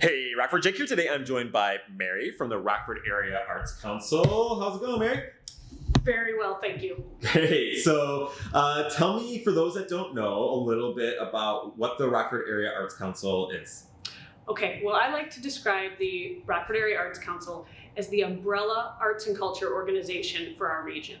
Hey, Rockford Jake here. Today I'm joined by Mary from the Rockford Area Arts Council. How's it going, Mary? Very well, thank you. Hey, so uh, tell me, for those that don't know, a little bit about what the Rockford Area Arts Council is. Okay, well, I like to describe the Rockford Area Arts Council as the umbrella arts and culture organization for our region.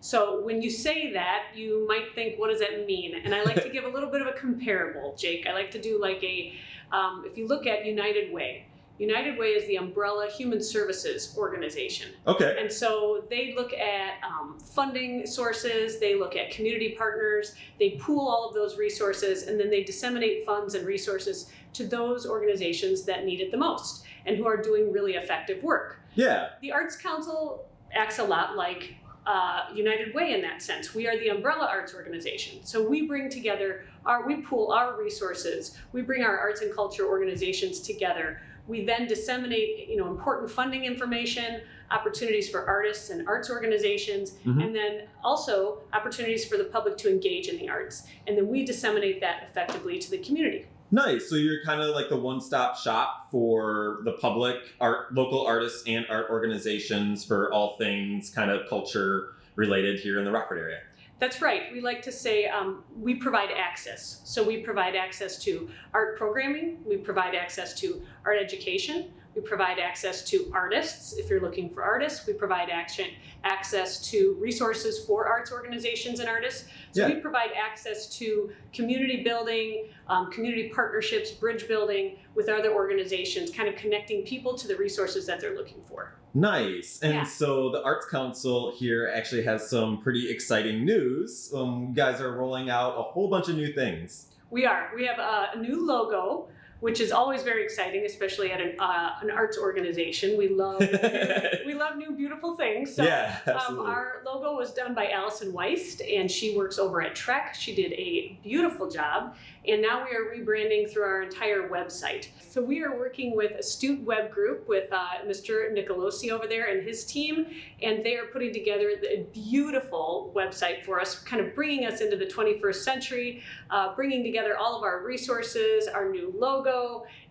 So when you say that, you might think, what does that mean? And I like to give a little bit of a comparable, Jake. I like to do like a, um, if you look at United Way, United Way is the umbrella human services organization. Okay. And so they look at um, funding sources, they look at community partners, they pool all of those resources, and then they disseminate funds and resources to those organizations that need it the most and who are doing really effective work. Yeah. The Arts Council acts a lot like uh, United Way in that sense. We are the umbrella arts organization. So we bring together our, we pool our resources, we bring our arts and culture organizations together. We then disseminate, you know, important funding information, opportunities for artists and arts organizations, Mhm. and then also opportunities for the public to engage in the arts. And then we disseminate that effectively to the community. Nice. So you're kind of like the one-stop shop for the public, art, local artists, and art organizations for all things kind of culture related here in the Rockford area. That's right. We like to say um, we provide access. So we provide access to art programming, we provide access to art education, we provide access to artists if you're looking for artists, we provide action, access to resources for arts organizations and artists. So Yeah. we provide access to community building, um, community partnerships, bridge building with other organizations, kind of connecting people to the resources that they're looking for. Nice. And Yeah. so the Arts Council here actually has some pretty exciting news. Um, you guys are rolling out a whole bunch of new things. We are. We have a, a new logo, which is always very exciting, especially at an, uh, an arts organization. We love we love new beautiful things. So, yeah, um, our logo was done by Allison Weist, and she works over at Trek. She did a beautiful job, and now we are rebranding through our entire website. So we are working with Astute Web Group with uh, Mr. Nicolosi over there and his team, and they are putting together a beautiful website for us, kind of bringing us into the 21st century, uh, bringing together all of our resources, our new logo,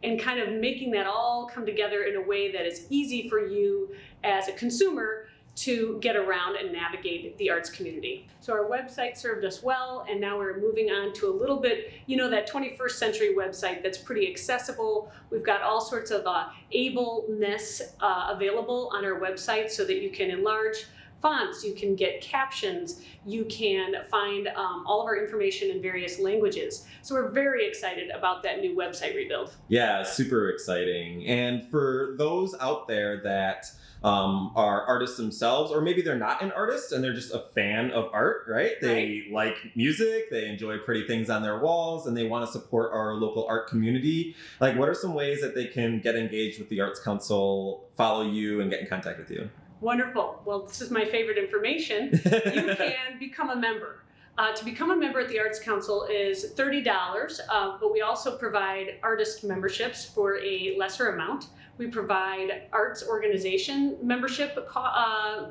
and kind of making that all come together in a way that is easy for you as a consumer to get around and navigate the arts community. So our website served us well, and now we're moving on to a little bit, you know, that 21st century website that's pretty accessible. We've got all sorts of uh, ableness uh, available on our website so that you can enlarge fonts, you can get captions, you can find um, all of our information in various languages. So we're very excited about that new website rebuild. Yeah, super exciting. And for those out there that um, are artists themselves, or maybe they're not an artist and they're just a fan of art, right? They like music, they enjoy pretty things on their walls, and they want to support our local art community. Like, what are some ways that they can get engaged with the Arts Council, follow you, and get in contact with you? Wonderful. Well, this is my favorite information. you can become a member. Uh, to become a member at the Arts Council is $30, uh, but we also provide artist memberships for a lesser amount. We provide arts organization membership, uh, uh,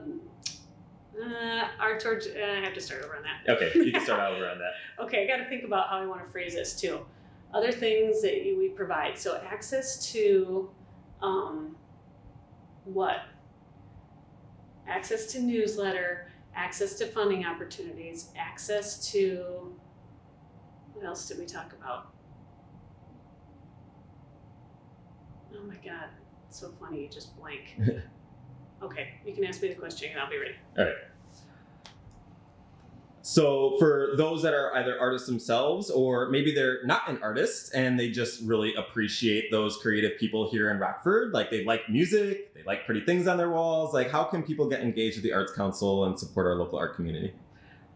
arts, or, uh, I have to start over on that. okay, you can start over on that. Okay, I got to think about how I want to phrase this too. Other things that we provide. So access to um, what? Access to newsletter, access to funding opportunities, access to what else did we talk about? Oh my god, so funny, you just blank. okay, you can ask me the question and I'll be ready. So for those that are either artists themselves or maybe they're not an artist and they just really appreciate those creative people here in Rockford, like they like music, they like pretty things on their walls, like how can people get engaged with the Arts Council and support our local art community?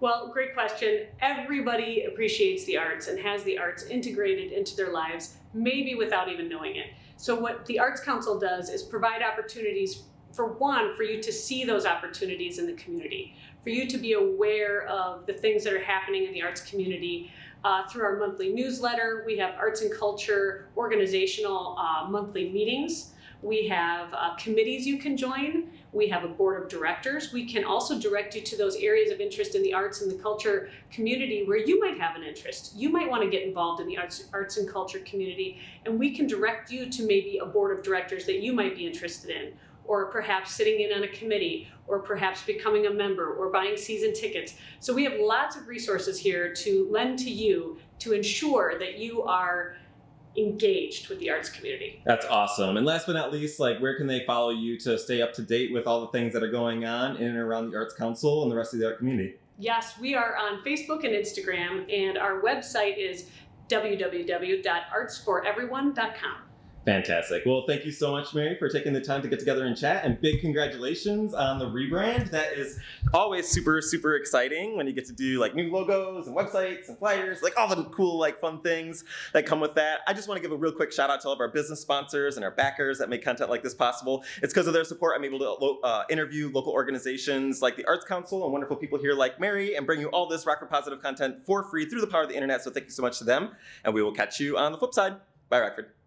Well, great question. Everybody appreciates the arts and has the arts integrated into their lives, maybe without even knowing it. So what the Arts Council does is provide opportunities for one, for you to see those opportunities in the community, for you to be aware of the things that are happening in the arts community. Uh, through our monthly newsletter, we have arts and culture organizational uh, monthly meetings We have uh, committees you can join. We have a board of directors. We can also direct you to those areas of interest in the arts and the culture community where you might have an interest. You might want to get involved in the arts, arts and culture community, and we can direct you to maybe a board of directors that you might be interested in, or perhaps sitting in on a committee, or perhaps becoming a member, or buying season tickets. So we have lots of resources here to lend to you to ensure that you are engaged with the arts community. That's awesome. And last but not least, like where can they follow you to stay up to date with all the things that are going on in and around the Arts Council and the rest of the art community? Yes, we are on Facebook and Instagram, and our website is www.artsforeveryone.com. Fantastic. Well, thank you so much, Mary, for taking the time to get together and chat. And big congratulations on the rebrand. That is always super, super exciting when you get to do like new logos and websites and flyers, like all the cool, like fun things that come with that. I just want to give a real quick shout out to all of our business sponsors and our backers that make content like this possible. It's because of their support I'm able to uh, interview local organizations like the Arts Council and wonderful people here like Mary and bring you all this Rockford Positive content for free through the power of the internet. So thank you so much to them. And we will catch you on the flip side. Bye, Rockford.